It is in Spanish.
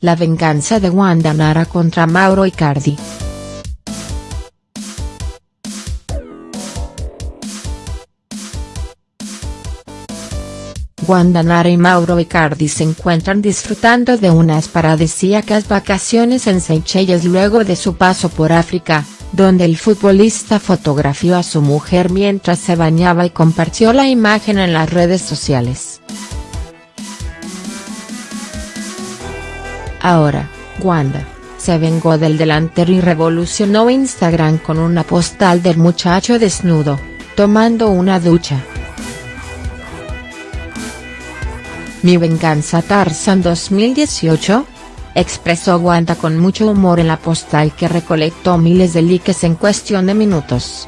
la venganza de Wanda Nara contra Mauro Icardi. Wanda Nara y Mauro Icardi se encuentran disfrutando de unas paradisíacas vacaciones en Seychelles luego de su paso por África, donde el futbolista fotografió a su mujer mientras se bañaba y compartió la imagen en las redes sociales. Ahora, Wanda, se vengó del delantero y revolucionó Instagram con una postal del muchacho desnudo, tomando una ducha. Mi venganza Tarzan 2018? Expresó Wanda con mucho humor en la postal que recolectó miles de likes en cuestión de minutos.